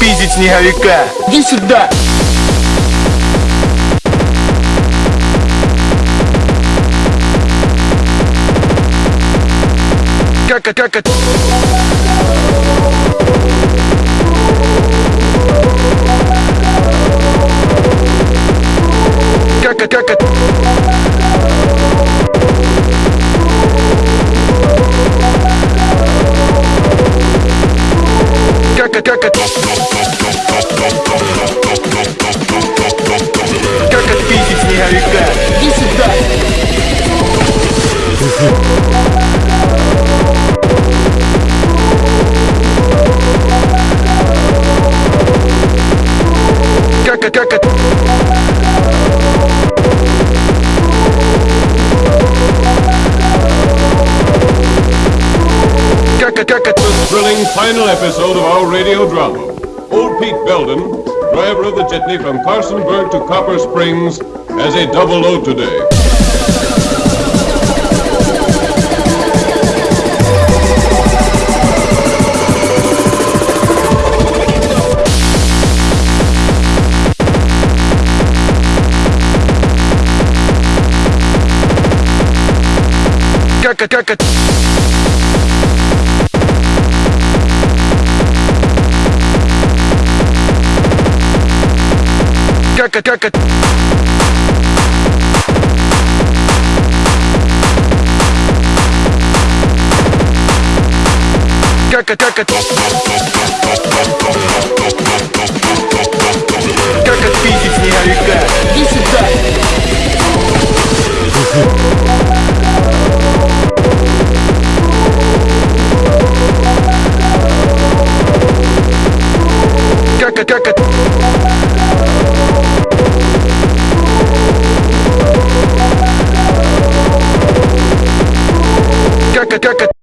видеть снеговика? Иди сюда! Как как это? Как Как как это? Как отпиздить снеговика? Иди сюда! Как как? Как The thrilling final episode of our radio drama. Old Pete Belden, driver of the jitney from Carsonburg to Copper Springs, has a double load today. Kirk, как? Как как? Как это, как это? Как отпиздить снеговика? Иди сюда! Как как? Kirk, Kirk, Kirk.